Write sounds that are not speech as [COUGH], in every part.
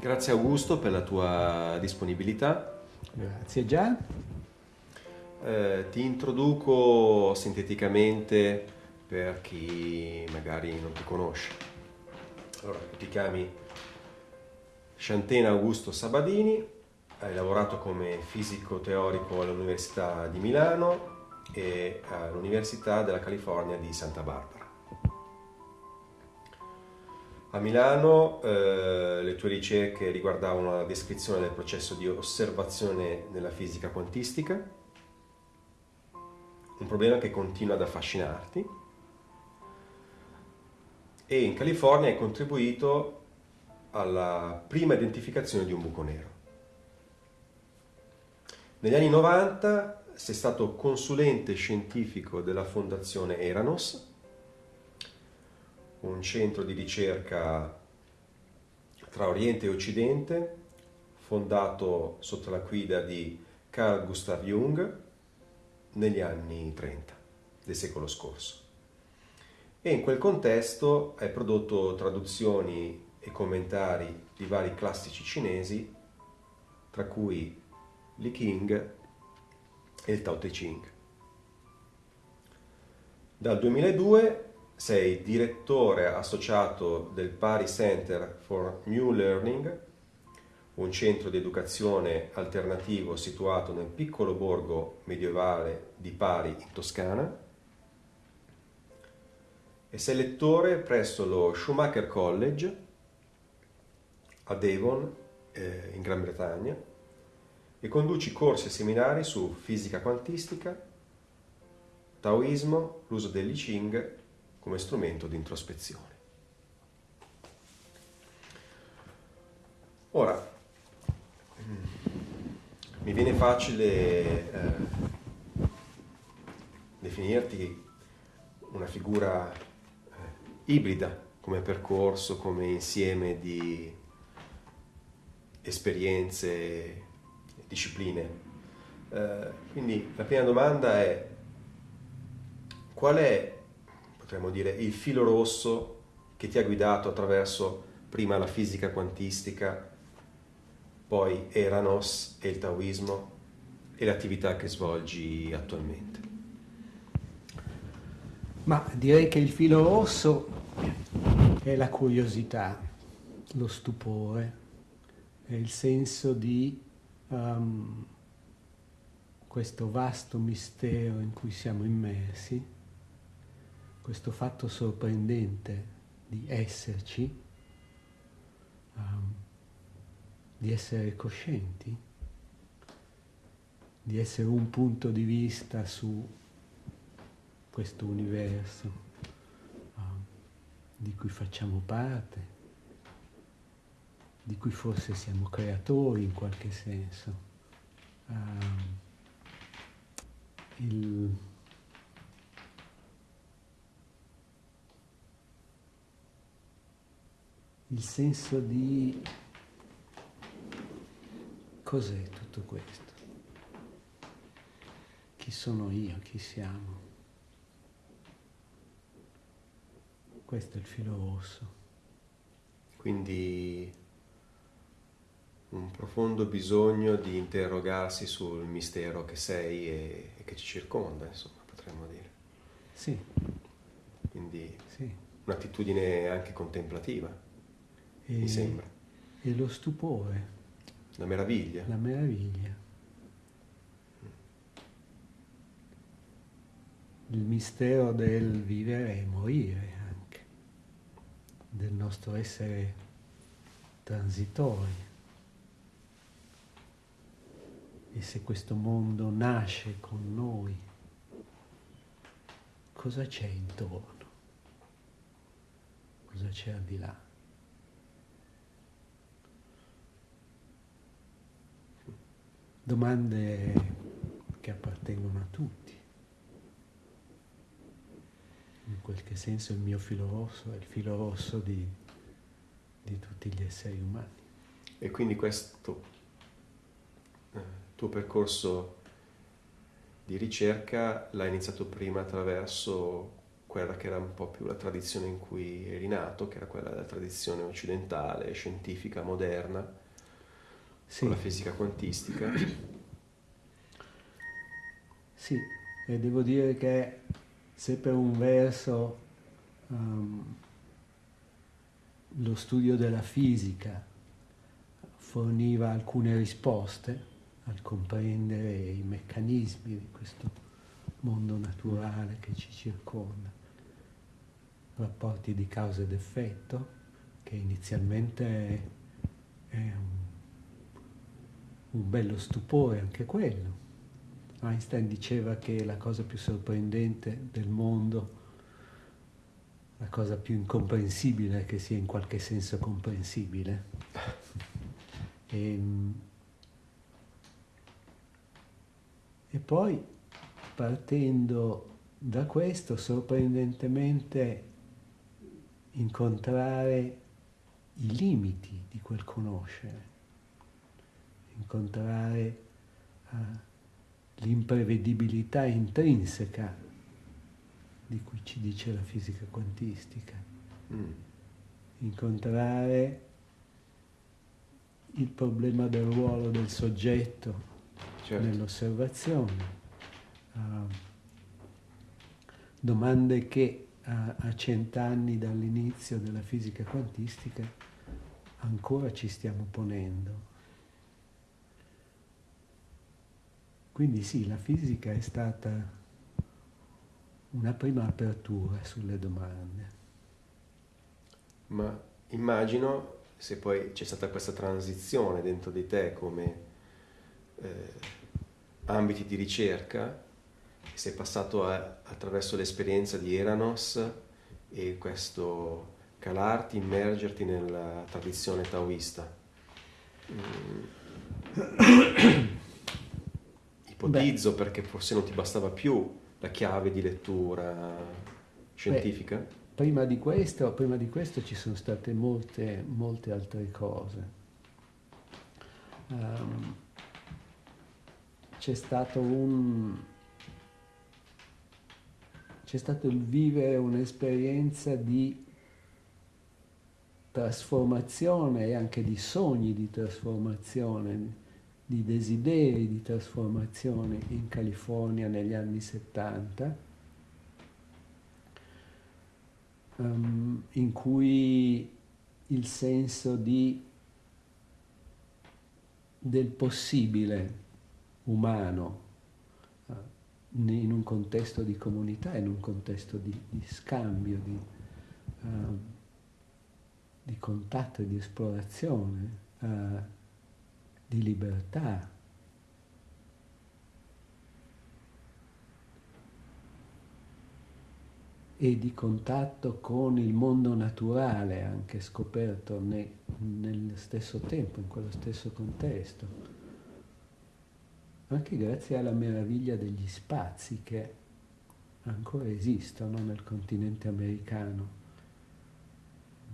Grazie Augusto per la tua disponibilità. Grazie Gian. Eh, ti introduco sinteticamente per chi magari non ti conosce. Allora, ti chiami Sciantena Augusto Sabadini, hai lavorato come fisico teorico all'Università di Milano e all'Università della California di Santa Barbara. A Milano eh, le tue ricerche riguardavano la descrizione del processo di osservazione nella fisica quantistica, un problema che continua ad affascinarti, e in California hai contribuito alla prima identificazione di un buco nero. Negli anni 90 sei stato consulente scientifico della fondazione Eranos, un centro di ricerca tra Oriente e Occidente, fondato sotto la guida di Carl Gustav Jung negli anni 30 del secolo scorso. E in quel contesto hai prodotto traduzioni e commentari di vari classici cinesi, tra cui Li King e il Tao Te Ching. Dal 2002 sei direttore associato del Pari Center for New Learning, un centro di educazione alternativo situato nel piccolo borgo medievale di Pari in Toscana, e sei lettore presso lo Schumacher College a Devon, eh, in Gran Bretagna, e conduci corsi e seminari su fisica quantistica, taoismo, l'uso dell'I Ching come strumento di introspezione. Ora, mm, mi viene facile eh, definirti una figura eh, ibrida come percorso, come insieme di esperienze e discipline. Eh, quindi la prima domanda è qual è potremmo dire, il filo rosso che ti ha guidato attraverso prima la fisica quantistica, poi Eranos e il Taoismo e l'attività che svolgi attualmente? Ma direi che il filo rosso è la curiosità, lo stupore, è il senso di um, questo vasto mistero in cui siamo immersi questo fatto sorprendente di esserci, um, di essere coscienti, di essere un punto di vista su questo universo um, di cui facciamo parte, di cui forse siamo creatori in qualche senso. Um, il, il senso di cos'è tutto questo? Chi sono io? Chi siamo? Questo è il filo rosso. Quindi un profondo bisogno di interrogarsi sul mistero che sei e, e che ci circonda, insomma, potremmo dire. Sì. Quindi sì. un'attitudine anche contemplativa e, mi sembra. E lo stupore. La meraviglia. La meraviglia. Il mistero del vivere e morire anche, del nostro essere transitori. E se questo mondo nasce con noi, cosa c'è intorno? Cosa c'è al di là? Domande che appartengono a tutti. In qualche senso il mio filo rosso è il filo rosso di, di tutti gli esseri umani. E quindi questo eh, tuo percorso di ricerca l'hai iniziato prima attraverso quella che era un po' più la tradizione in cui eri nato, che era quella della tradizione occidentale, scientifica, moderna, sì. con la fisica quantistica. [CLEARS THROAT] Sì, e devo dire che se per un verso um, lo studio della fisica forniva alcune risposte al comprendere i meccanismi di questo mondo naturale che ci circonda, rapporti di causa ed effetto, che inizialmente è, è un, un bello stupore anche quello Einstein diceva che la cosa più sorprendente del mondo, la cosa più incomprensibile che sia in qualche senso comprensibile. E, ehm, e poi, partendo da questo, sorprendentemente incontrare i limiti di quel conoscere, incontrare... Uh, l'imprevedibilità intrinseca di cui ci dice la fisica quantistica. Mm. Incontrare il problema del ruolo del soggetto certo. nell'osservazione. Uh, domande che a, a cent'anni dall'inizio della fisica quantistica ancora ci stiamo ponendo. Quindi sì, la fisica è stata una prima apertura sulle domande. Ma immagino se poi c'è stata questa transizione dentro di te come eh, ambiti di ricerca, sei passato a, attraverso l'esperienza di Eranos e questo calarti, immergerti nella tradizione taoista. Mm. [COUGHS] ipotizzo Beh. perché forse non ti bastava più la chiave di lettura scientifica? Beh, prima, di questo, prima di questo ci sono state molte, molte altre cose. Um, c'è stato un c'è stato il vivere un'esperienza di trasformazione e anche di sogni di trasformazione di desideri di trasformazione in California negli anni 70, um, ehm, in cui il senso di, del possibile umano uh, in un contesto di comunità, in un contesto di, di scambio, di, uh, di, contatto e di esplorazione, uh, di libertà. e di contatto con il mondo naturale anche scoperto ne, nello stesso tempo, in quello stesso contesto, anche grazie alla meraviglia degli spazi che ancora esistono nel continente americano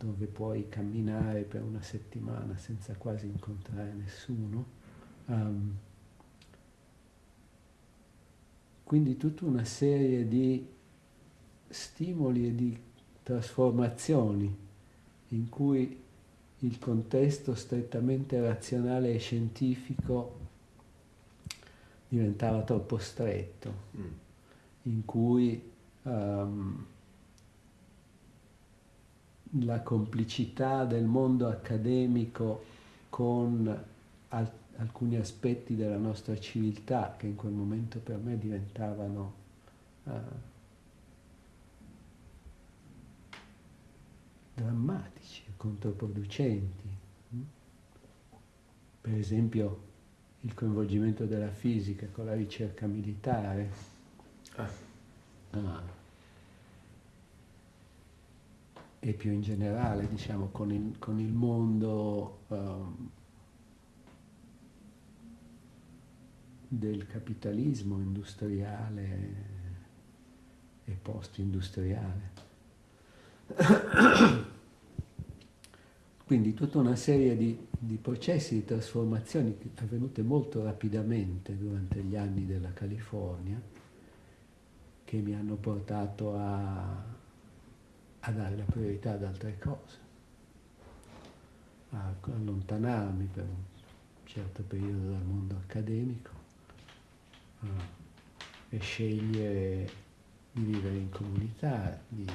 dove puoi camminare per una settimana senza quasi incontrare nessuno. Um, quindi tutta una serie di stimoli e di trasformazioni in cui il contesto strettamente razionale e scientifico diventava troppo stretto, mm. in cui um, la complicità del mondo accademico con al- alcuni aspetti della nostra civiltà che in quel momento per me diventavano uh, drammatici, controproducenti. Per esempio il coinvolgimento della fisica con la ricerca militare. Ah. Ah e più in generale, diciamo, con il, con il mondo um, del capitalismo industriale e post-industriale. Quindi tutta una serie di, di processi di trasformazione avvenute molto rapidamente durante gli anni della California che mi hanno portato a, a dare la priorità ad altre cose, a allontanarmi per un certo periodo dal mondo accademico e scegliere di vivere in comunità, di,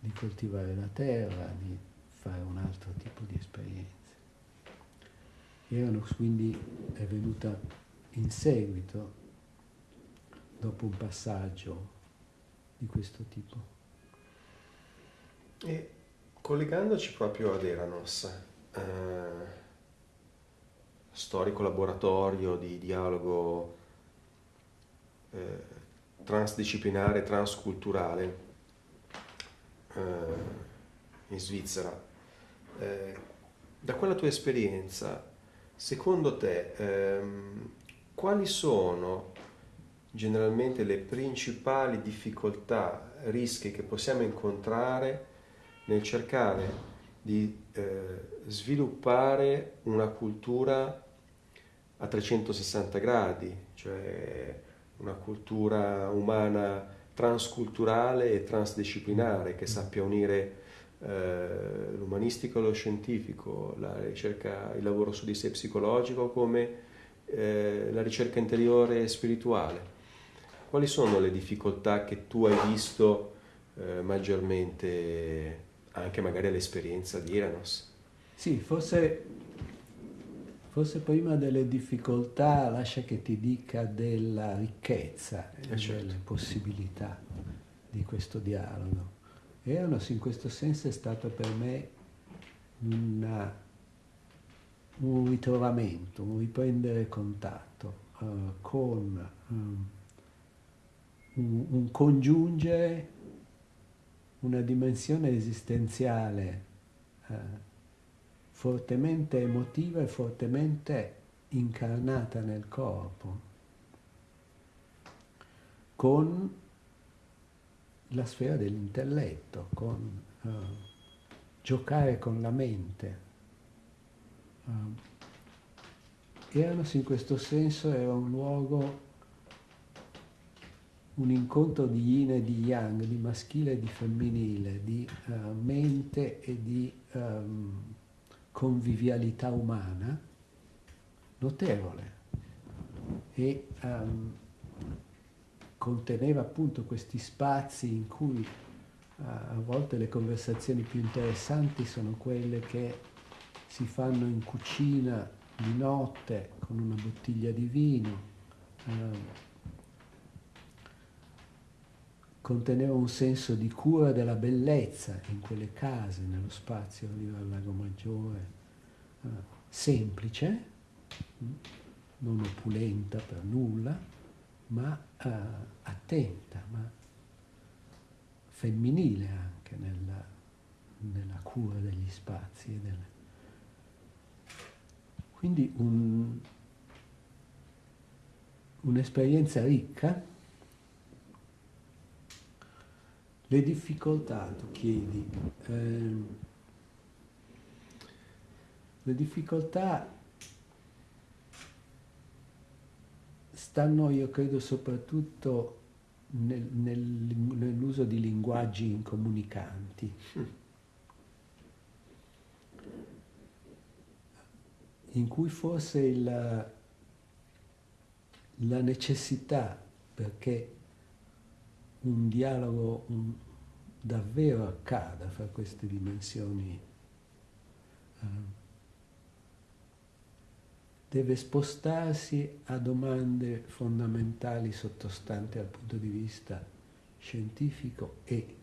di coltivare la terra, di fare un altro tipo di esperienze. Eranos quindi è venuta in seguito, dopo un passaggio di questo tipo. E collegandoci proprio ad Eranos, eh, storico laboratorio di dialogo eh, transdisciplinare, transculturale eh, in Svizzera. Eh, da quella tua esperienza, secondo te, ehm, quali sono generalmente le principali difficoltà, rischi che possiamo incontrare nel cercare di eh, sviluppare una cultura a 360 gradi, cioè una cultura umana transculturale e transdisciplinare che sappia unire eh, l'umanistico e lo scientifico, la ricerca, il lavoro su di sé psicologico come eh, la ricerca interiore e spirituale. Quali sono le difficoltà che tu hai visto eh, maggiormente anche magari all'esperienza di Iranos? Sì, forse Forse prima delle difficoltà lascia che ti dica della ricchezza e eh certo. delle possibilità di questo dialogo. Eros in questo senso è stato per me una, un ritrovamento, un riprendere contatto uh, con um, un, un, congiungere una dimensione esistenziale uh, fortemente emotiva e fortemente incarnata nel corpo, con la sfera dell'intelletto, con uh, giocare con la mente. Uh, Eranos in questo senso era un luogo, un incontro di yin e di yang, di maschile e di femminile, di uh, mente e di um, convivialità umana notevole e um, conteneva appunto questi spazi in cui uh, a volte le conversazioni più interessanti sono quelle che si fanno in cucina di notte con una bottiglia di vino. Uh, conteneva un senso di cura della bellezza in quelle case, nello spazio riva al Lago Maggiore, semplice, mm, non opulenta per nulla, ma eh, attenta, ma femminile anche nella, nella cura degli spazi. Delle... Quindi un, un'esperienza ricca Le difficoltà, tu chiedi, eh, le difficoltà stanno, io credo, soprattutto nel, nel, nell'uso di linguaggi incomunicanti. in cui forse il, la necessità, perché un dialogo un, davvero accada fra queste dimensioni. Uh, deve spostarsi a domande fondamentali sottostanti al punto di vista scientifico e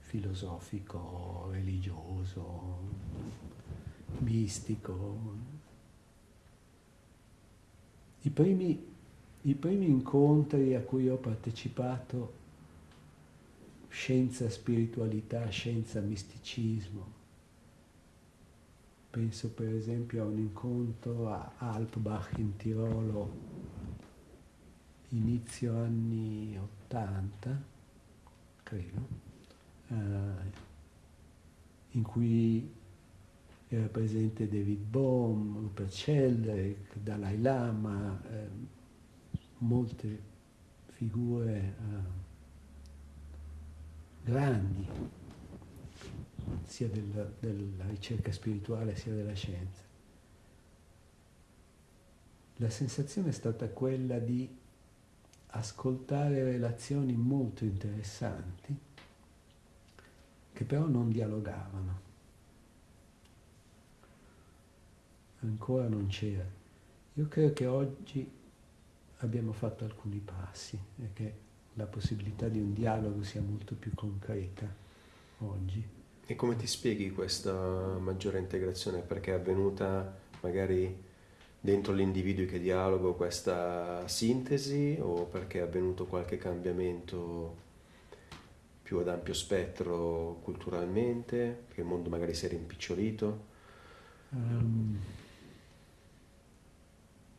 filosofico, religioso, mistico. I primi i primi incontri a cui ho partecipato, scienza, spiritualità, scienza, misticismo. Penso per esempio a un incontro a Alpbach in Tirolo, inizio anni 80, credo, eh, in cui era presente David Bohm, Rupert Sheldrake, Dalai Lama, eh, molte figure uh, grandi, sia del, della ricerca spirituale sia della scienza. La sensazione è stata quella di ascoltare relazioni molto interessanti che però non dialogavano. Ancora non c'era. Io credo che oggi abbiamo fatto alcuni passi e che la possibilità di un dialogo sia molto più concreta oggi. E come ti spieghi questa maggiore integrazione? Perché è avvenuta magari dentro l'individuo che dialogo questa sintesi o perché è avvenuto qualche cambiamento più ad ampio spettro culturalmente, che il mondo magari si è rimpicciolito? Um,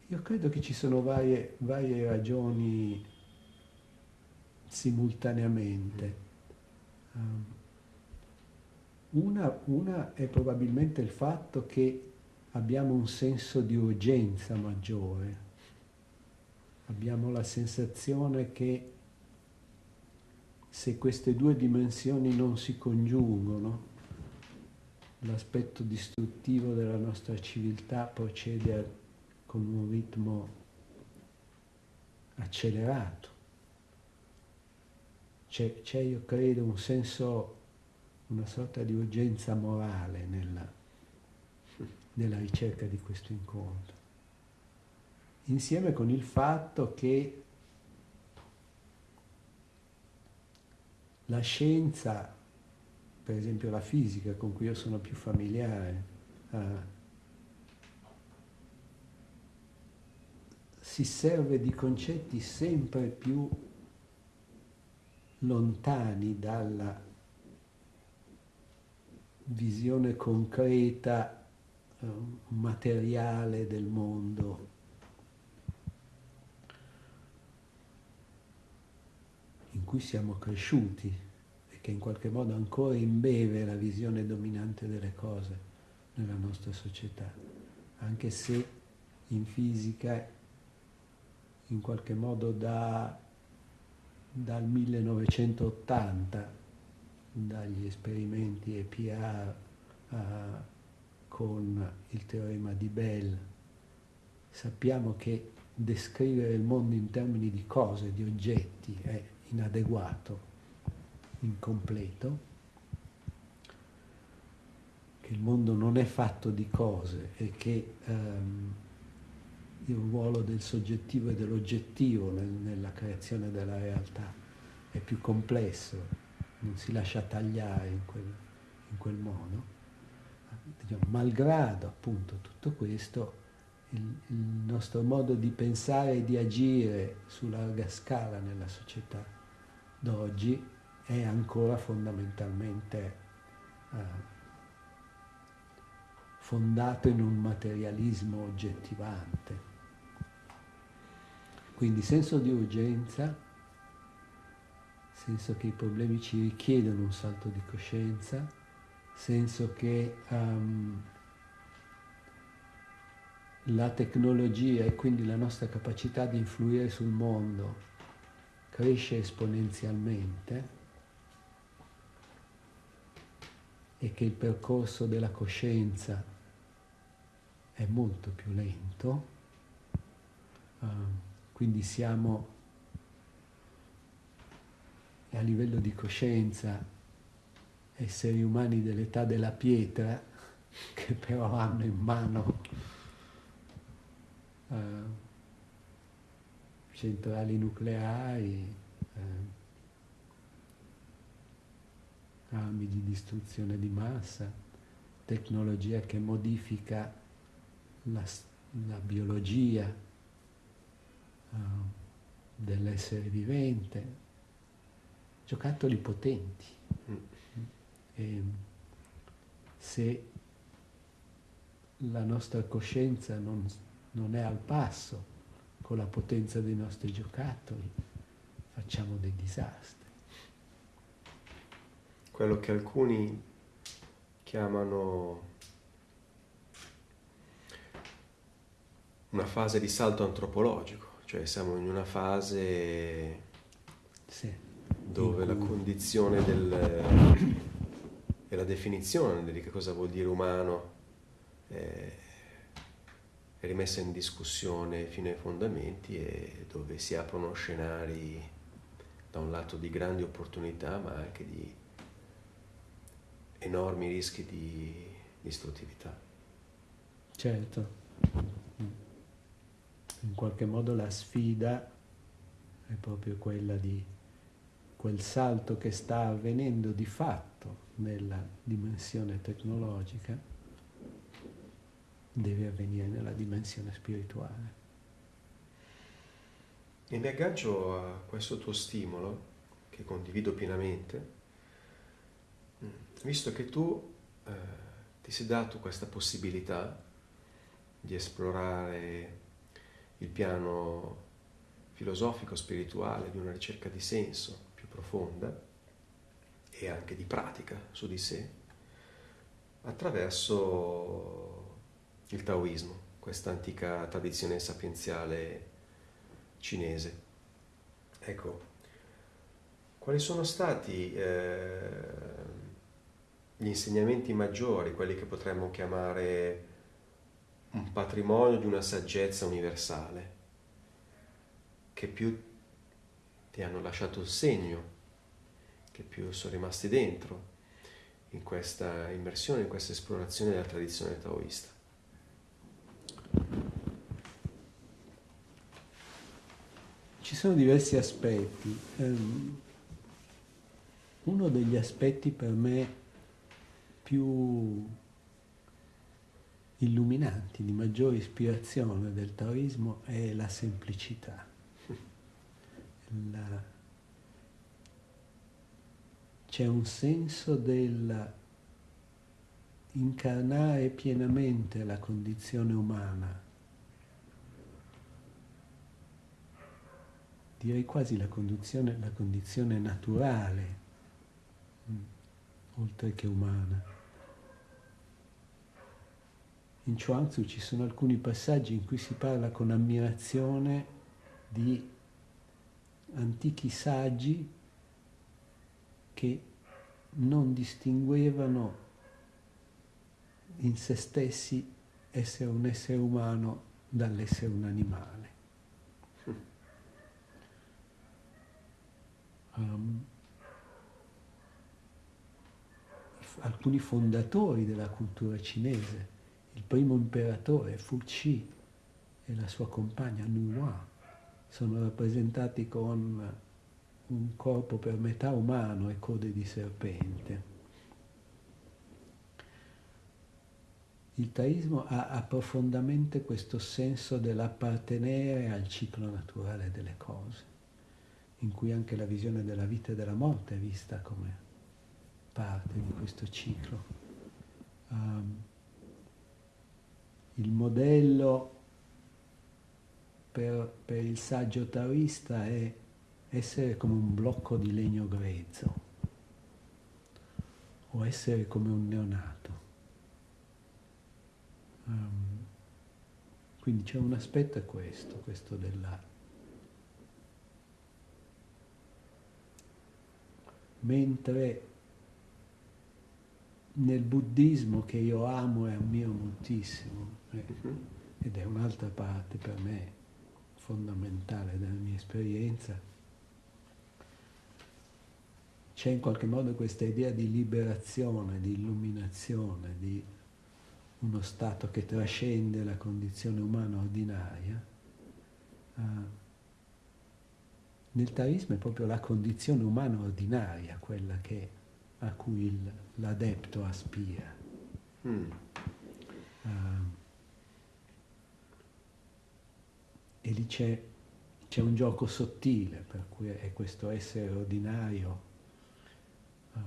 io credo che ci sono varie, varie ragioni simultaneamente. Um, una, una è probabilmente il fatto che abbiamo un senso di urgenza maggiore, abbiamo la sensazione che se queste due dimensioni non si congiungono, l'aspetto distruttivo della nostra civiltà procede con un ritmo accelerato. C'è, io credo, un senso, una sorta di urgenza morale nella, nella ricerca di questo incontro. Insieme con il fatto che la scienza, per esempio la fisica con cui io sono più familiare, uh, si serve di concetti sempre più lontani dalla visione concreta, eh, materiale del mondo. in cui siamo cresciuti e che in qualche modo ancora imbeve la visione dominante delle cose nella nostra società, anche se in fisica in qualche modo da, dal 1980, dagli esperimenti EPR uh, con il teorema di Bell, sappiamo che descrivere il mondo in termini di cose, di oggetti, è inadeguato, incompleto, che il mondo non è fatto di cose e che um, il ruolo del soggettivo e dell'oggettivo nel, nella creazione della realtà è più complesso, non si lascia tagliare in quel, in quel modo. Diciamo, malgrado appunto tutto questo, il, il, nostro modo di pensare e di agire su larga scala nella società d'oggi è ancora fondamentalmente eh, fondato in un materialismo oggettivante. Quindi senso di urgenza, senso che i problemi ci richiedono un salto di coscienza, senso che um, la tecnologia e quindi la nostra capacità di influire sul mondo cresce esponenzialmente e che il percorso della coscienza è molto più lento. Um, quindi siamo a livello di coscienza esseri umani dell'età della pietra [LAUGHS] che però hanno in mano uh, centrali nucleari, uh, armi di distruzione di massa, tecnologia che modifica la, la biologia, dell'essere vivente, giocattoli potenti. Mm. E se la nostra coscienza non, non è al passo con la potenza dei nostri giocattoli, facciamo dei disastri. Quello che alcuni chiamano una fase di salto antropologico cioè siamo in una fase Sì. Dove la condizione del, e la definizione di che cosa vuol dire umano è, è rimessa in discussione fino ai fondamenti e dove si aprono scenari da un lato di grandi opportunità ma anche di enormi rischi di distruttività. Certo. In qualche modo la sfida è proprio quella di quel salto che sta avvenendo di fatto nella dimensione tecnologica deve avvenire nella dimensione spirituale. E mi aggancio a questo tuo stimolo, che condivido pienamente, visto che tu eh, ti sei dato questa possibilità di esplorare il piano filosofico, spirituale, di una ricerca di senso più profonda e anche di pratica su di sé, attraverso il taoismo, questa antica tradizione sapienziale cinese. Ecco, quali sono stati eh, gli insegnamenti maggiori, quelli che potremmo chiamare un patrimonio di una saggezza universale, che più ti hanno lasciato il segno, che più sono rimasti dentro in questa immersione, in questa esplorazione della tradizione taoista. Ci sono diversi aspetti. Um, uno degli aspetti per me più illuminanti, di maggiore ispirazione del taoismo è la semplicità. La... C'è un senso del incarnare pienamente la condizione umana, direi quasi la condizione, la condizione naturale, mm, oltre che umana in Chuangzi ci sono alcuni passaggi in cui si parla con ammirazione di antichi saggi che non distinguevano in se stessi essere un essere umano dall'essere un animale. Um, alcuni fondatori della cultura cinese il primo imperatore Fu Qi e la sua compagna Nuwa sono rappresentati con un corpo per metà umano e code di serpente. Il taoismo ha, ha profondamente questo senso dell'appartenere al ciclo naturale delle cose, in cui anche la visione della vita e della morte è vista come parte di questo ciclo. Um, il modello per, per, il saggio taoista è essere come un blocco di legno grezzo o essere come un neonato. Um, quindi c'è un aspetto è questo, questo della... Mentre nel buddismo che io amo e ammiro moltissimo, eh, ed è un'altra parte per me fondamentale della mia esperienza, c'è in qualche modo questa idea di liberazione, di illuminazione, di uno stato che trascende la condizione umana ordinaria. Uh, nel taoismo è proprio la condizione umana ordinaria quella che a cui il, l'adepto aspira. Mm. Uh, e lì c'è, c'è, un gioco sottile, per cui è questo essere ordinario uh,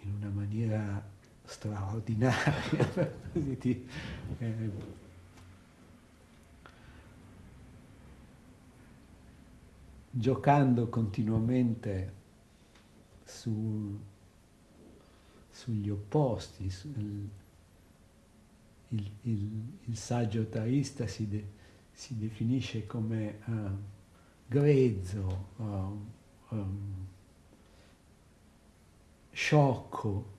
in una maniera straordinaria. [LAUGHS] eh, giocando continuamente su sugli opposti. Il, il, il, il saggio taoista si, de, si, definisce come uh, grezzo, uh, um, sciocco,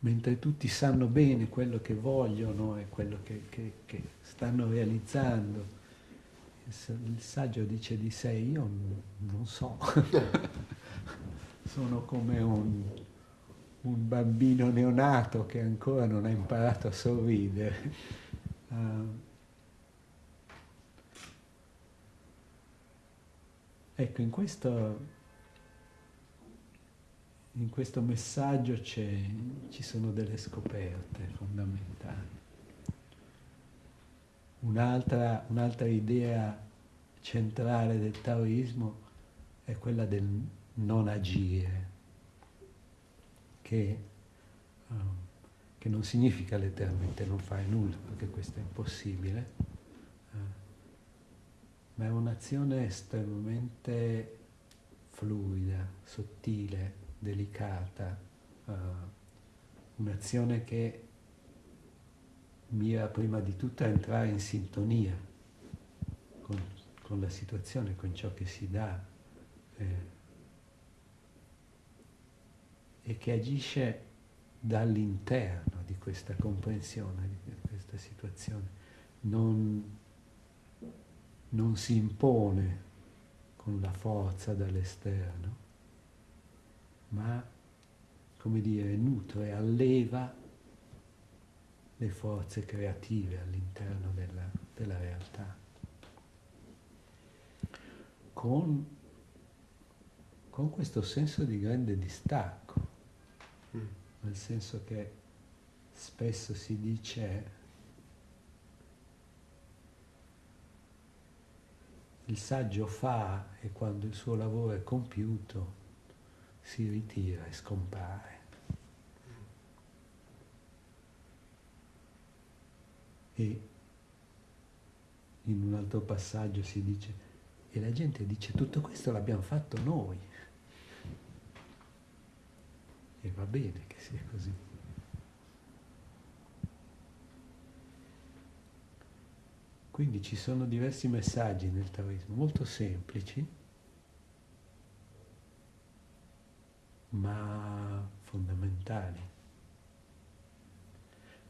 mentre tutti sanno bene quello che vogliono e quello che, che, che stanno realizzando. Il saggio dice di sé, io non so, [LAUGHS] sono come un, un, bambino neonato che ancora non ha imparato a sorridere. Uh, ecco, in questo, in questo messaggio ci sono delle scoperte fondamentali. Un'altra, un'altra idea centrale del taoismo è quella del non agire, che, um, che non significa letteralmente non fare nulla, perché questo è impossibile, ma è un'azione estremamente fluida, sottile, delicata, uh, un'azione che mira prima di tutto a entrare in sintonia con, con la situazione, con ciò che si dà eh, e che agisce dall'interno di questa comprensione, di questa situazione. Non, non si impone con la forza dall'esterno, ma, come dire, nutre, alleva le forze creative all'interno della, della realtà, con, con, questo senso di grande distacco, mm. nel senso che spesso si dice il saggio fa e quando il suo lavoro è compiuto si ritira e scompare. E in un altro passaggio si dice, e la gente dice tutto questo l'abbiamo fatto noi. E va bene che sia così. Quindi ci sono diversi messaggi nel taoismo, molto semplici, ma fondamentali.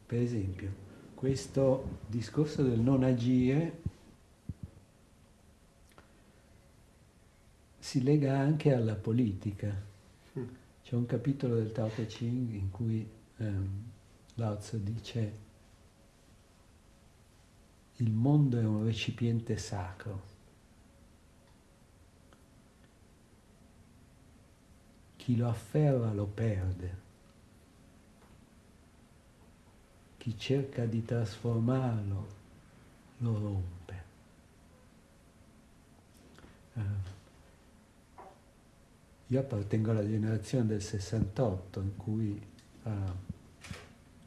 Per esempio, questo discorso del non agire si lega anche alla politica. Mm. C'è un capitolo del Tao Te Ching in cui um, Lao Tzu dice il mondo è un recipiente sacro. Chi lo afferra lo perde. chi cerca di trasformarlo lo rompe. Uh, io appartengo alla generazione del 68 in cui uh,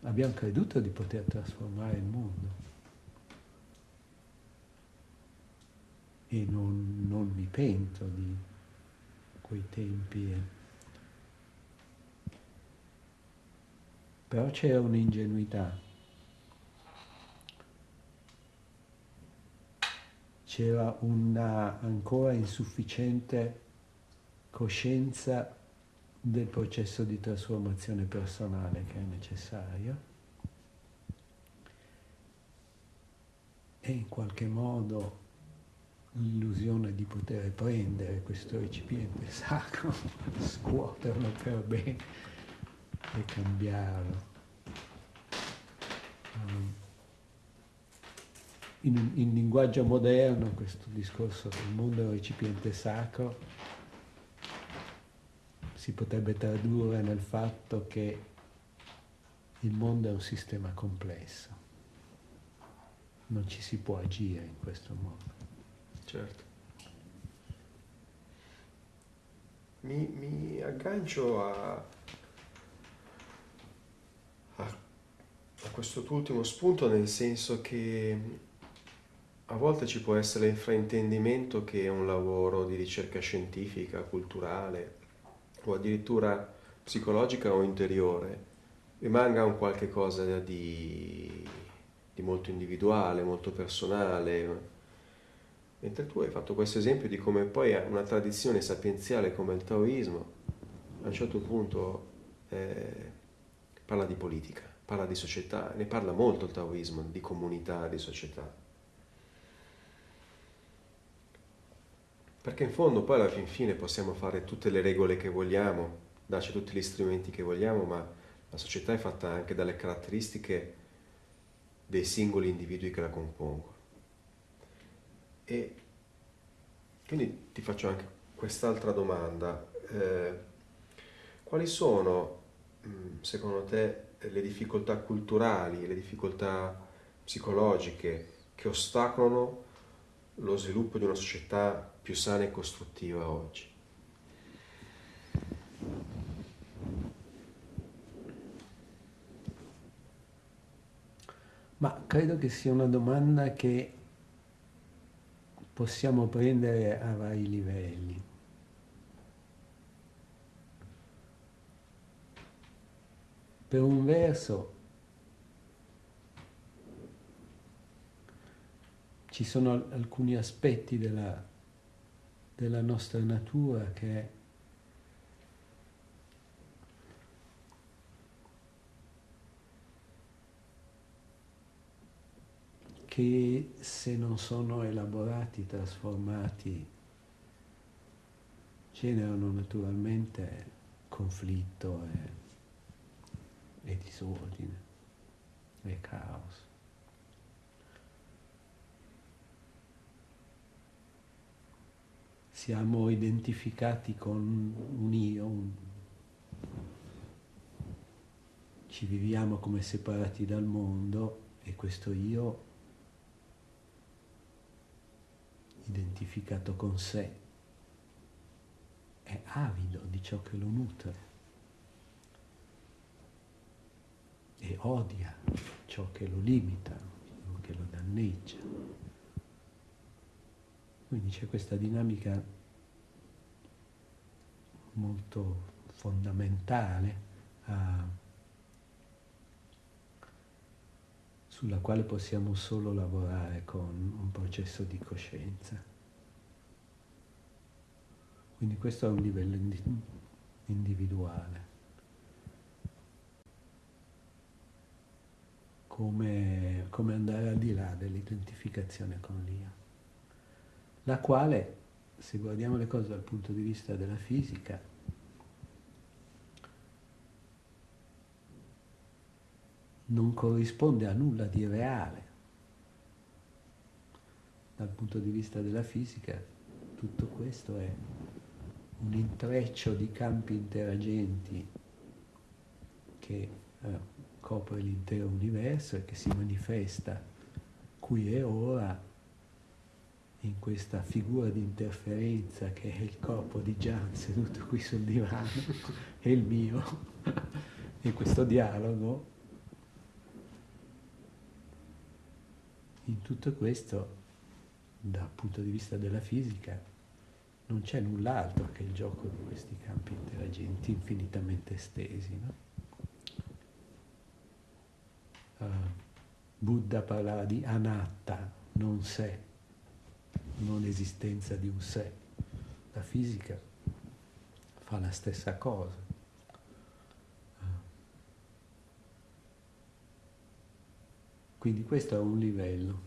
abbiamo creduto di poter trasformare il mondo e non, non mi pento di quei tempi. Eh. Però c'era un'ingenuità. C'era una ancora insufficiente coscienza del processo di trasformazione personale che è necessario e in qualche modo l'illusione di poter prendere questo recipiente sacro, [LAUGHS] scuoterlo per bene e cambiarlo. Um, in, in, linguaggio moderno questo discorso del mondo è un recipiente sacro si potrebbe tradurre nel fatto che il mondo è un sistema complesso, non ci si può agire in questo modo. Certo. Mi, mi aggancio a, a questo tuo ultimo spunto nel senso che a volte ci può essere il fraintendimento che un lavoro di ricerca scientifica, culturale o addirittura psicologica o interiore rimanga un qualche cosa di, di molto individuale, molto personale, Mentre tu hai fatto questo esempio di come poi una tradizione sapienziale come il taoismo a un certo punto eh, parla di politica, parla di società, ne parla molto il taoismo, di comunità, di società. Perché in fondo poi alla fin fine possiamo fare tutte le regole che vogliamo, darci tutti gli strumenti che vogliamo, ma la società è fatta anche dalle caratteristiche dei singoli individui che la compongono. E quindi ti faccio anche quest'altra domanda. Eh, quali sono, mm, secondo te, le difficoltà culturali, le difficoltà psicologiche che ostacolano lo sviluppo di una società più sana e costruttiva oggi? Ma credo che sia una domanda che possiamo prendere a vari livelli. Per un verso ci sono alcuni aspetti della della nostra natura che che se non sono elaborati, trasformati, generano naturalmente conflitto e, e disordine e caos. siamo identificati con un io, un... ci viviamo come separati dal mondo e questo io identificato con sé è avido di ciò che lo nutre e odia ciò che lo limita, che lo danneggia. Quindi c'è questa dinamica molto fondamentale uh, sulla quale possiamo solo lavorare con un processo di coscienza. Quindi questo è un livello individuale. Come, come andare al di là dell'identificazione con l'io la quale, se guardiamo le cose dal punto di vista della fisica, non corrisponde a nulla di reale. Dal punto di vista della fisica tutto questo è un intreccio di campi interagenti che eh, copre l'intero universo e che si manifesta qui e ora in questa figura di interferenza che è il corpo di Gian seduto qui sul divano [LAUGHS] e il mio, in [LAUGHS] questo dialogo, in tutto questo, dal punto di vista della fisica, non c'è null'altro che il gioco di questi campi interagenti infinitamente estesi. No? Uh, Buddha parlava di anatta, non sé non esistenza di un sé. La fisica fa la stessa cosa. Quindi questo è un livello.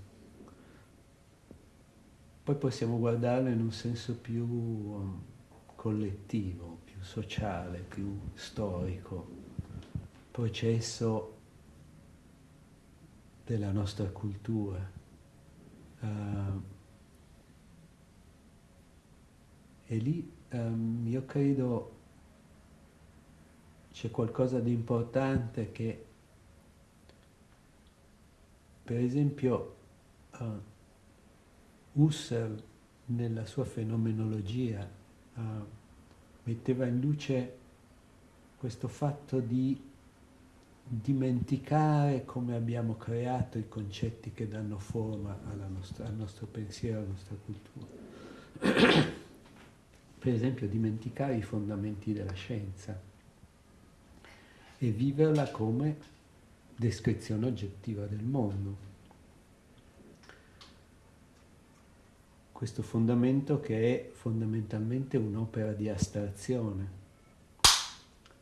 Poi possiamo guardarlo in un senso più um, collettivo, più sociale, più storico, processo della nostra cultura. Uh, E lì um, io credo c'è qualcosa di importante che, per esempio, uh, Husserl nella sua fenomenologia uh, metteva in luce questo fatto di dimenticare come abbiamo creato i concetti che danno forma nostra, al nostro pensiero, alla nostra cultura. [COUGHS] Per esempio dimenticare i fondamenti della scienza e viverla come descrizione oggettiva del mondo. questo fondamento che è fondamentalmente un'opera di astrazione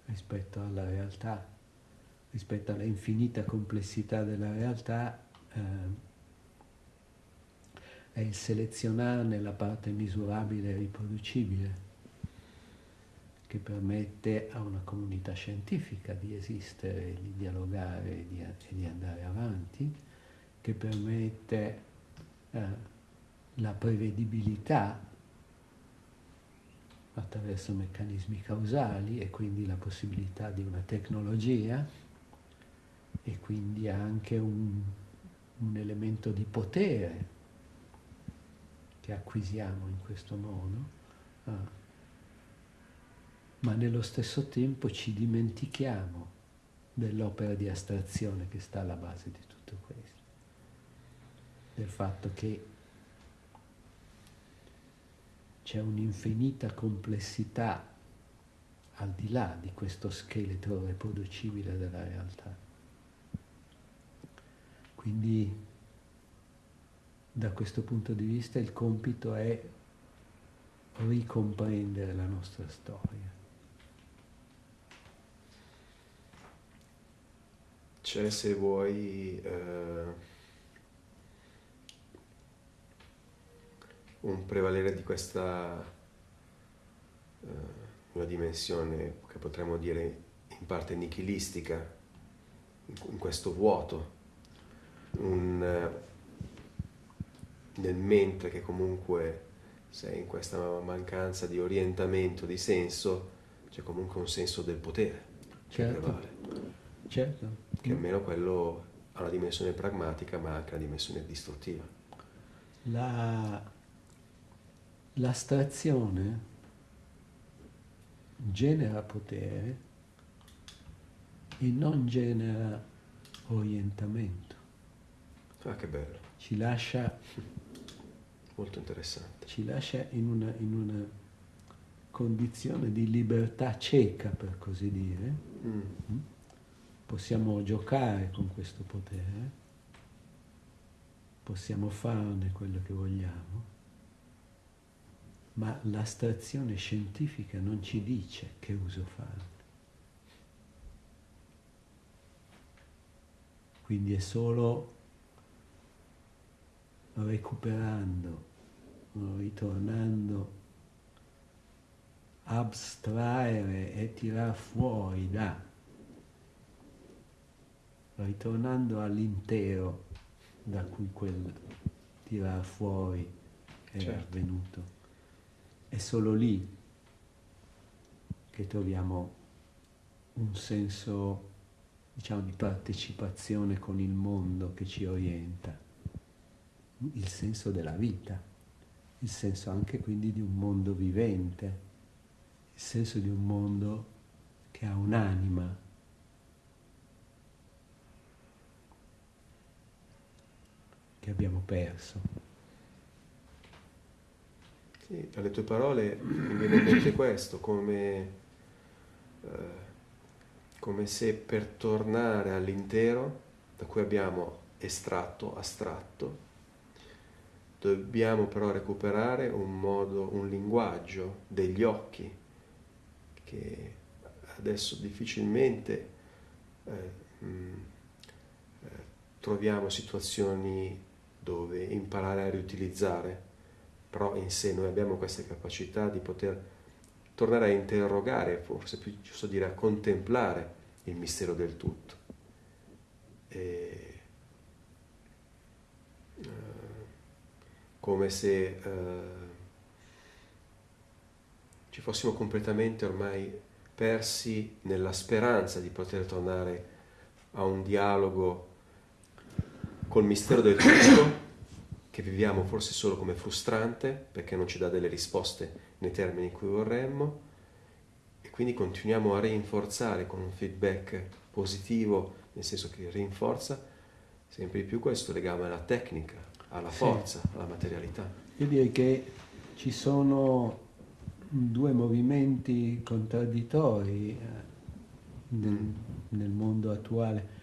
rispetto alla realtà, rispetto alla infinita complessità della realtà, eh, è il selezionare la parte misurabile e riproducibile che permette a una comunità scientifica di esistere, di dialogare e di, di andare avanti, che permette eh, la prevedibilità attraverso meccanismi causali e quindi la possibilità di una tecnologia e quindi anche un, un elemento di potere che acquisiamo in questo modo, ah. Ma nello stesso tempo ci dimentichiamo dell'opera di astrazione che sta alla base di tutto questo, del fatto che c'è un'infinita complessità al di là di questo scheletro riproducibile della realtà. Quindi da questo punto di vista il compito è ricomprendere la nostra storia. C'è se vuoi eh un prevalere di questa uh, una dimensione che potremmo dire in parte nichilistica, in, questo vuoto, un, uh, nel mentre che comunque sei in questa mancanza di orientamento, di senso, c'è comunque un senso del potere certo. che prevale. Certo. Che almeno quello ha una dimensione pragmatica ma anche una dimensione distruttiva. La, L'astrazione genera potere e non genera orientamento. Ah, che bello. Ci lascia... Molto interessante. Ci lascia in una, in una condizione di libertà cieca, per così dire. Mm. mm. Possiamo giocare con questo potere, possiamo farne quello che vogliamo ma l'astrazione scientifica non ci dice che uso farne. Quindi è solo recuperando, ritornando, abstraere e tirar fuori da, ritornando all'intero da cui quel tirar fuori è certo. avvenuto. È solo lì che troviamo un senso, diciamo, di partecipazione con il mondo che ci orienta, il senso della vita, il senso anche quindi di un mondo vivente, il senso di un mondo che ha un'anima, che abbiamo perso. Sì, dalle tue parole mi viene in mente questo, come, eh, come se per tornare all'intero, da cui abbiamo estratto, astratto, dobbiamo però recuperare un modo, un linguaggio degli occhi che adesso difficilmente eh, mh, eh, troviamo situazioni dove imparare a riutilizzare però in sé noi abbiamo questa capacità di poter tornare a interrogare, forse più giusto dire a contemplare il mistero del tutto. E, uh, come se uh, ci fossimo completamente ormai persi nella speranza di poter tornare a un dialogo col mistero del tutto che viviamo forse solo come frustrante perché non ci dà delle risposte nei termini in cui vorremmo e quindi continuiamo a rinforzare con un feedback positivo, nel senso che rinforza sempre di più questo legame alla tecnica, alla forza, sì. alla materialità. Io direi che ci sono due movimenti contraddittori eh, nel, mm. nel mondo attuale.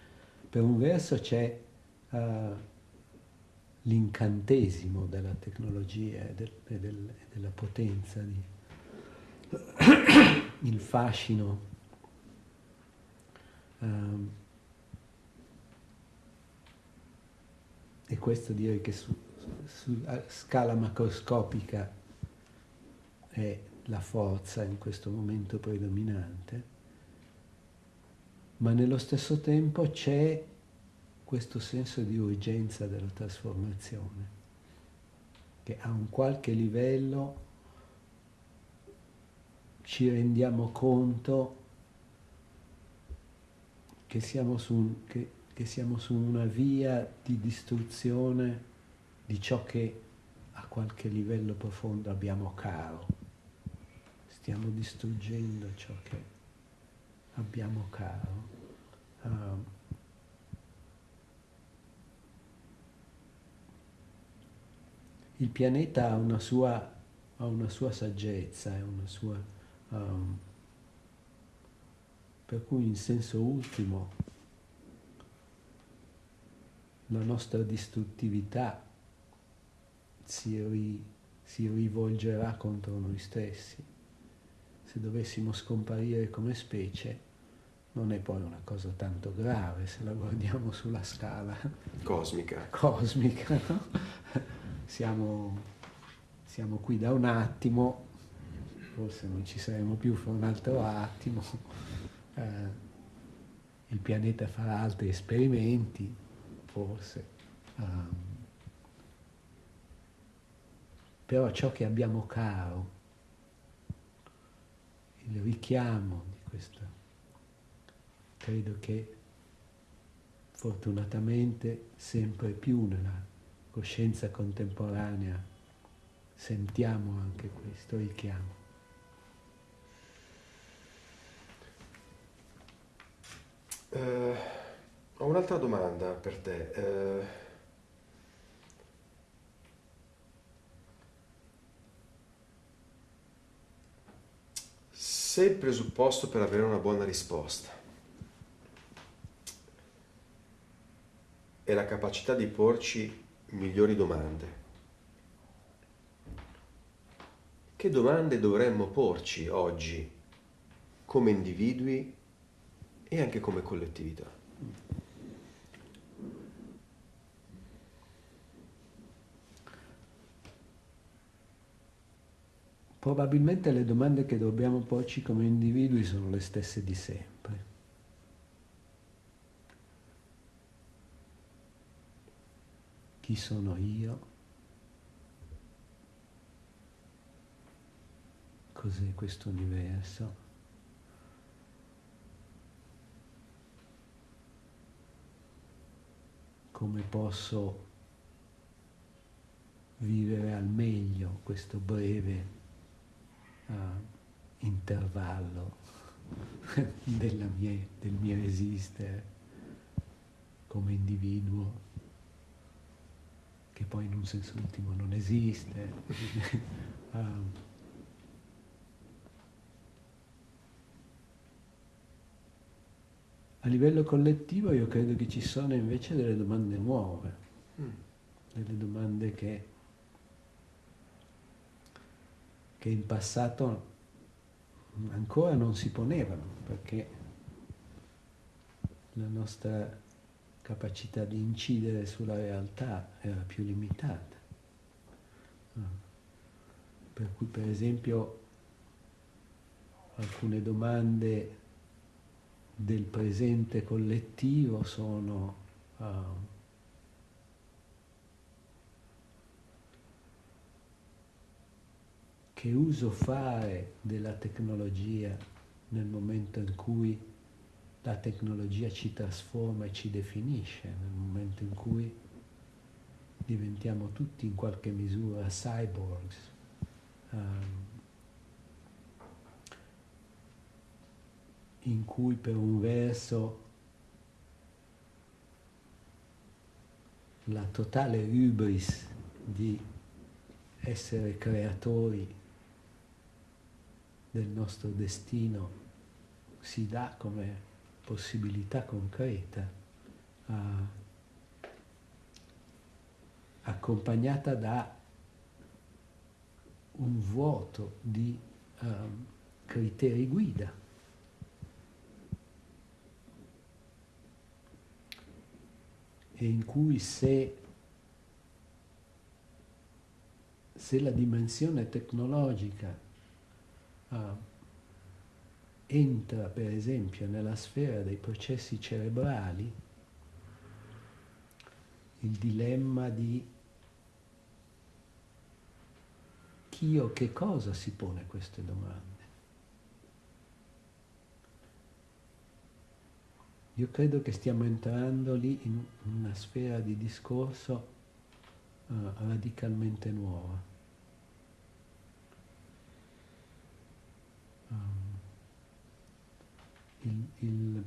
Per un verso c'è uh, l'incantesimo della tecnologia e, del, e, del, e della potenza, di, [COUGHS] il fascino. Um, e questo direi che su, su scala macroscopica è la forza in questo momento predominante, ma nello stesso tempo c'è questo senso di urgenza della trasformazione, che a un qualche livello ci rendiamo conto che siamo su, che, che siamo su una via di distruzione di ciò che a qualche livello profondo abbiamo caro. Stiamo distruggendo ciò che abbiamo caro. Uh, il pianeta ha una sua, ha una sua saggezza, una sua, um, per cui in senso ultimo la nostra distruttività si, ri, si rivolgerà contro noi stessi. Se dovessimo scomparire come specie, non è poi una cosa tanto grave se la guardiamo sulla scala cosmica. cosmica no? Siamo, siamo qui da un attimo, forse non ci saremo più fra un altro attimo, [LAUGHS] eh, il pianeta farà altri esperimenti, forse. Um, però ciò che abbiamo caro, il richiamo di questo, credo che fortunatamente sempre più nella coscienza contemporanea sentiamo anche questo richiamo. Uh, ho un'altra domanda per te. Uh, se il presupposto per avere una buona risposta è la capacità di porci migliori domande. Che domande dovremmo porci oggi come individui e anche come collettività? Probabilmente le domande che dobbiamo porci come individui sono le stesse di sempre. Chi sono io, cos'è questo universo. Come posso vivere al meglio questo breve uh, intervallo [LAUGHS] mia, del mio esistere come individuo che poi in un senso ultimo non esiste. um, [LAUGHS] a livello collettivo io credo che ci sono invece delle domande nuove, mm. delle domande che, che in passato ancora non si ponevano, perché la nostra capacità di incidere sulla realtà era più limitata. Ah. Per cui per esempio alcune domande del presente collettivo sono uh, che uso fare della tecnologia nel momento in cui la tecnologia ci trasforma e ci definisce nel momento in cui diventiamo tutti in qualche misura cyborgs. Um, in cui per un verso la totale hubris di essere creatori del nostro destino si dà come possibilità concreta a accompagnata da un vuoto di um, criteri guida. E in cui se, se la dimensione tecnologica uh, entra per esempio nella sfera dei processi cerebrali, il dilemma di chi o che cosa si pone queste domande. Io credo che stiamo entrando lì in una sfera di discorso uh, radicalmente nuova. Um, il, il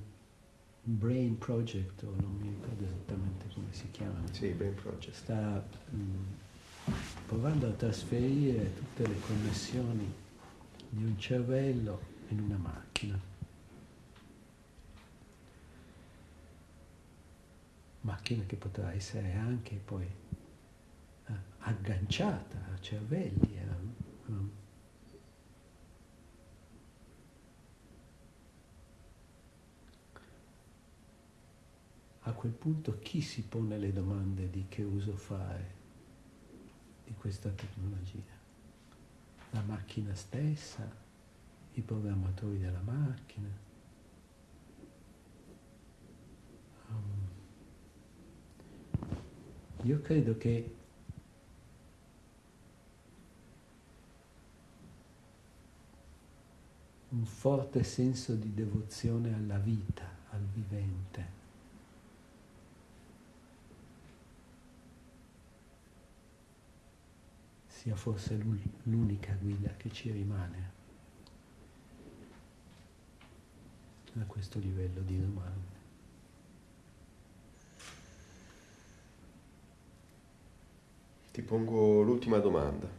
Brain Project, o non mi ricordo esattamente come si chiama. Sì, Brain Project. Sta mh, provando a trasferire tutte le connessioni di un cervello in una macchina. Macchina che potrà essere anche poi eh, agganciata a cervelli. Eh, um, a quel punto chi si pone le domande di che uso fare di questa tecnologia? La macchina stessa, i programmatori della macchina. Um, io credo che un forte senso di devozione alla vita, al vivente, sia forse l'unica guida che ci rimane a questo livello di domande. Ti pongo l'ultima domanda.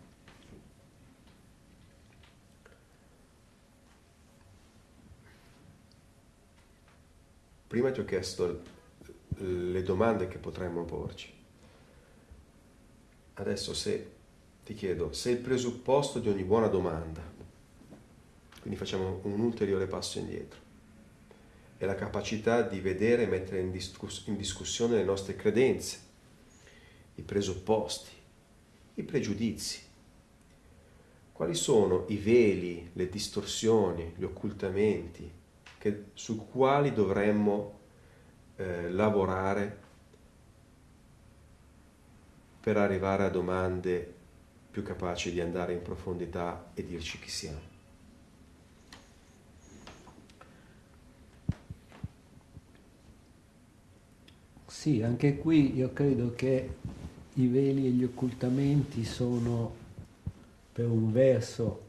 Prima ti ho chiesto le domande che potremmo porci. Adesso se ti chiedo se il presupposto di ogni buona domanda, quindi facciamo un ulteriore passo indietro, è la capacità di vedere e mettere in, discuss- in discussione le nostre credenze, i presupposti, i pregiudizi. Quali sono i veli, le distorsioni, gli occultamenti che, su quali dovremmo eh, lavorare per arrivare a domande più capaci di andare in profondità e dirci chi siamo. Sì, anche qui io credo che i veli e gli occultamenti sono per un verso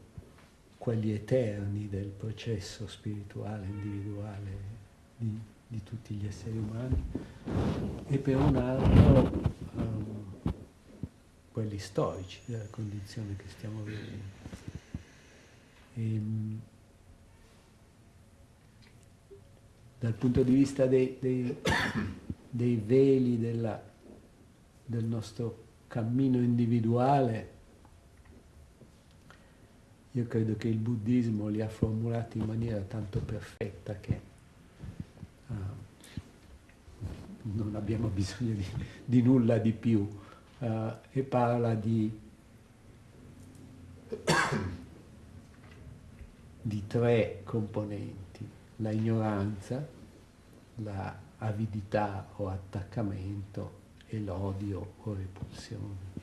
quelli eterni del processo spirituale, individuale di, di tutti gli esseri umani e per un altro um, quelli storici della condizione che stiamo vivendo. E, ehm, dal punto di vista dei, dei, [COUGHS] dei veli della, del nostro cammino individuale, io credo che il buddismo li ha formulati in maniera tanto perfetta che uh, non abbiamo [LAUGHS] bisogno di, di nulla di più uh, e parla di, di tre componenti, la ignoranza, la avidità o attaccamento e l'odio o repulsione.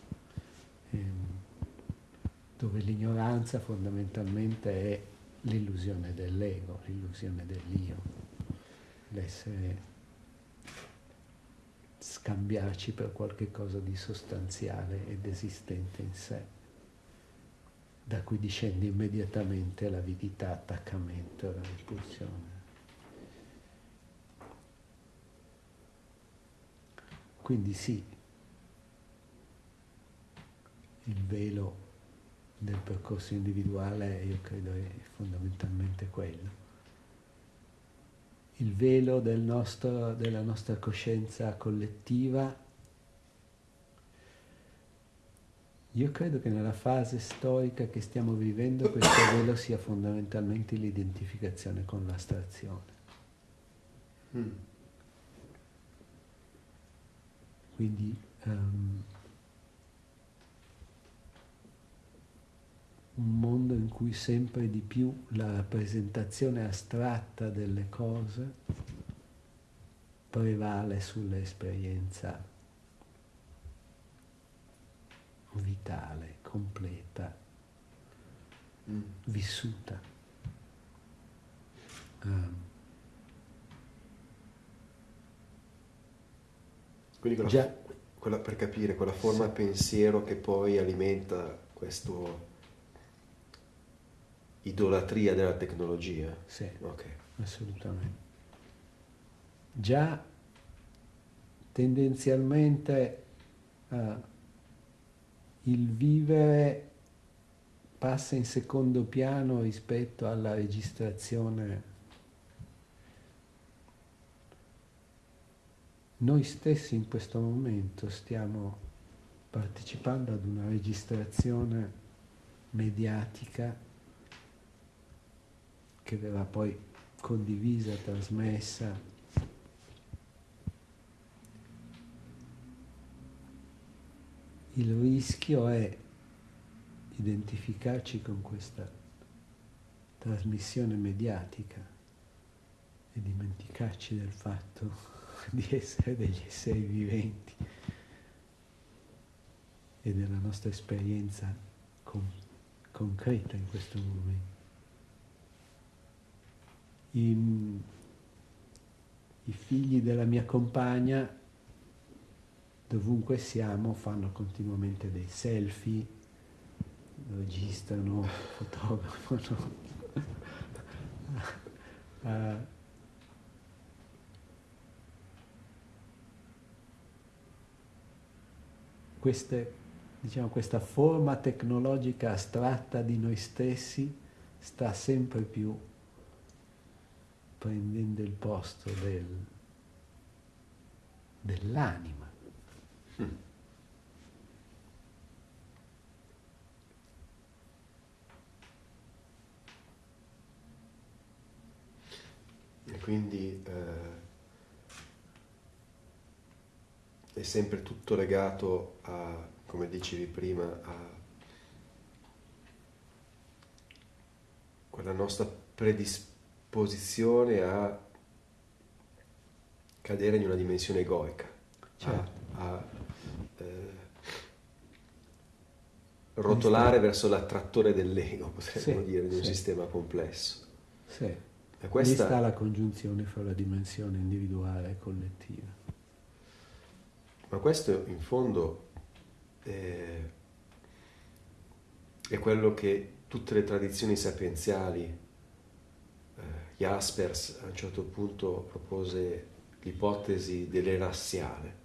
Ehm, dove l'ignoranza fondamentalmente è l'illusione dell'ego, l'illusione dell'io, l'essere scambiarci per qualche cosa di sostanziale ed esistente in sé, da cui discende immediatamente l'avidità, l'attaccamento e la repulsione. Quindi sì, il velo del percorso individuale io credo è fondamentalmente quello il velo del nostro, della nostra coscienza collettiva Io credo che nella fase storica che stiamo vivendo questo [COUGHS] velo sia fondamentalmente l'identificazione con l'astrazione. Mm. Quindi um, un mondo in cui sempre di più la rappresentazione astratta delle cose prevale sull'esperienza vitale, completa, mm. vissuta. Um, Quindi quella, quella, per capire, quella forma sì. pensiero che poi alimenta questo idolatria della tecnologia. Sì, okay. assolutamente. Già tendenzialmente uh, il vivere passa in secondo piano rispetto alla registrazione. Noi stessi in questo momento stiamo partecipando ad una registrazione mediatica che verrà poi condivisa, trasmessa. Il rischio è identificarci con questa trasmissione mediatica e dimenticarci del fatto [LAUGHS] di essere degli esseri viventi e della nostra esperienza con, concreta in questo momento i, i figli della mia compagna, dovunque siamo, fanno continuamente dei selfie, registrano, [LAUGHS] fotografano. uh, [LAUGHS] queste, diciamo, questa forma tecnologica astratta di noi stessi sta sempre più prendendo il posto del, dell'anima. Mm. E quindi eh, è sempre tutto legato a, come dicevi prima, a quella nostra predisposizione posizione a cadere in una dimensione egoica, certo. a, a eh, rotolare verso l'attrattore dell'ego, potremmo sì, dire, di un sì. sistema complesso. Sì. E questa... Lì sta la congiunzione fra la dimensione individuale e collettiva. Ma questo in fondo è, è quello che tutte le tradizioni sapienziali Jaspers a un certo punto propose l'ipotesi dell'era assiale.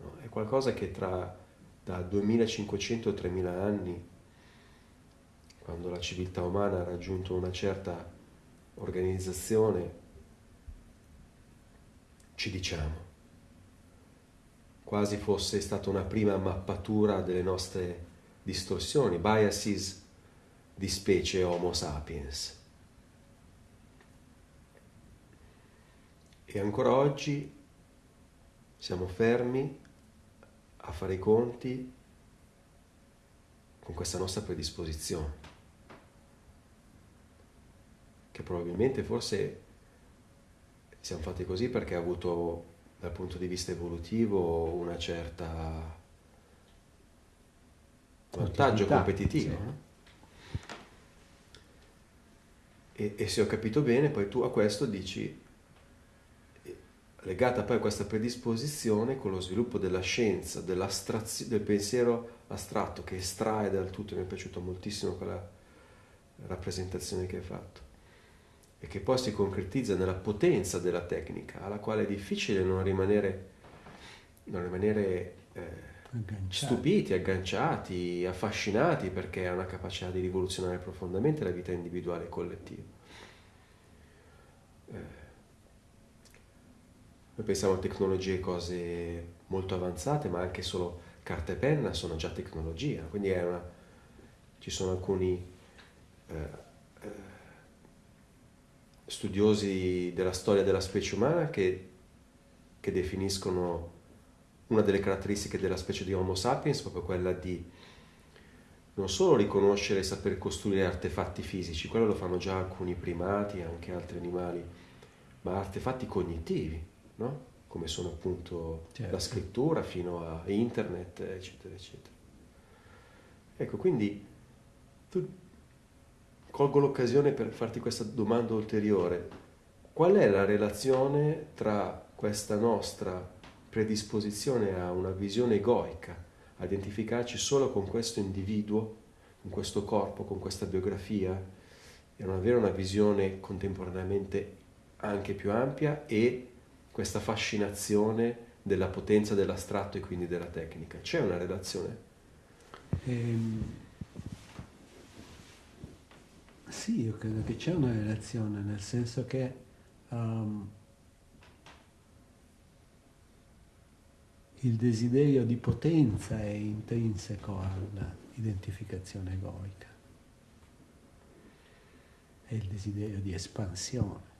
No? È qualcosa che tra da 2500 a 3000 anni, quando la civiltà umana ha raggiunto una certa organizzazione, ci diciamo, quasi fosse stata una prima mappatura delle nostre distorsioni, biases di specie Homo sapiens. E ancora oggi siamo fermi a fare i conti con questa nostra predisposizione, che probabilmente forse siamo fatti così perché ha avuto dal punto di vista evolutivo una certa vantaggio competitivo. Sì. E, e se ho capito bene, poi tu a questo dici legata poi a questa predisposizione con lo sviluppo della scienza, del pensiero astratto che estrae dal tutto, mi è piaciuta moltissimo quella rappresentazione che hai fatto, e che poi si concretizza nella potenza della tecnica, alla quale è difficile non rimanere, non rimanere eh, agganciati. stupiti, agganciati, affascinati, perché ha una capacità di rivoluzionare profondamente la vita individuale e collettiva. Eh, noi pensiamo a tecnologie, cose molto avanzate, ma anche solo carta e penna sono già tecnologia, quindi una, ci sono alcuni eh, eh, studiosi della storia della specie umana che, che definiscono una delle caratteristiche della specie di Homo sapiens proprio quella di non solo riconoscere e saper costruire artefatti fisici, quello lo fanno già alcuni primati anche altri animali, ma artefatti cognitivi, no? come sono appunto certo. la scrittura fino a internet, eccetera, eccetera. Ecco, quindi tu colgo l'occasione per farti questa domanda ulteriore. Qual è la relazione tra questa nostra predisposizione a una visione egoica, a identificarci solo con questo individuo, con questo corpo, con questa biografia, e non avere una visione contemporaneamente anche più ampia e questa fascinazione della potenza dell'astratto e quindi della tecnica. C'è una relazione? Ehm, sì, io credo che c'è una relazione, nel senso che um, il desiderio di potenza è intrinseco all'identificazione egoica, è il desiderio di espansione.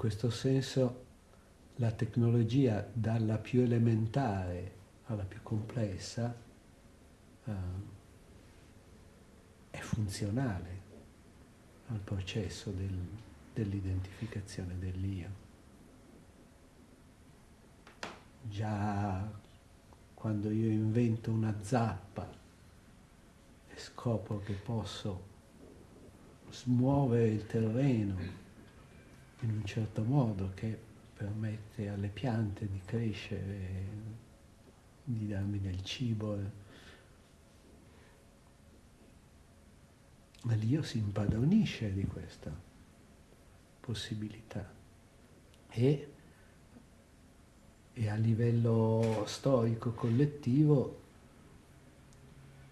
Questo senso la tecnologia dalla più elementare alla più complessa uh, è funzionale al processo del, dell'identificazione dell'io. Già quando io invento una zappa e scopro che posso smuovere il terreno in un certo modo che permette alle piante di crescere, di darmi del cibo. Ma l'io si impadronisce di questa possibilità e, e a livello storico collettivo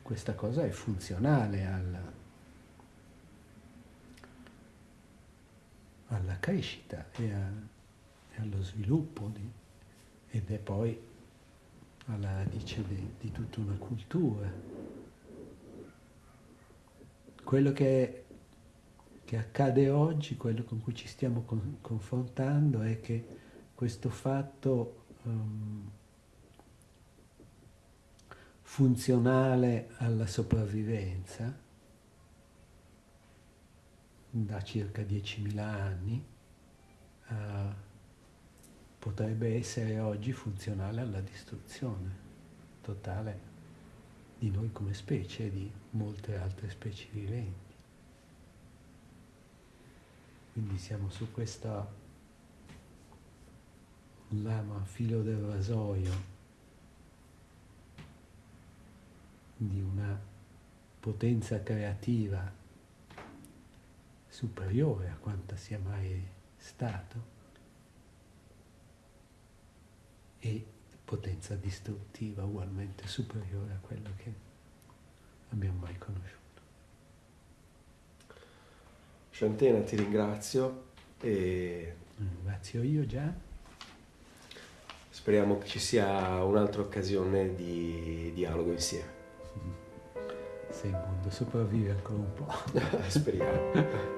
questa cosa è funzionale alla, alla crescita e, a, e allo sviluppo di, ed è poi alla radice di, di, tutta una cultura. Quello che, che, accade oggi, quello con cui ci stiamo con, confrontando è che questo fatto um, funzionale alla sopravvivenza da circa 10.000 anni uh, potrebbe essere oggi funzionale alla distruzione totale di noi come specie e di molte altre specie viventi. Quindi siamo su questa lama filo del rasoio di una potenza creativa superiore a quanta sia mai stato e potenza distruttiva ugualmente superiore a quello che abbiamo mai conosciuto. Shantena ti ringrazio e ringrazio io già. Speriamo che ci sia un'altra occasione di dialogo insieme. Se il mondo sopravvive ancora un po'. [LAUGHS] Speriamo. [LAUGHS]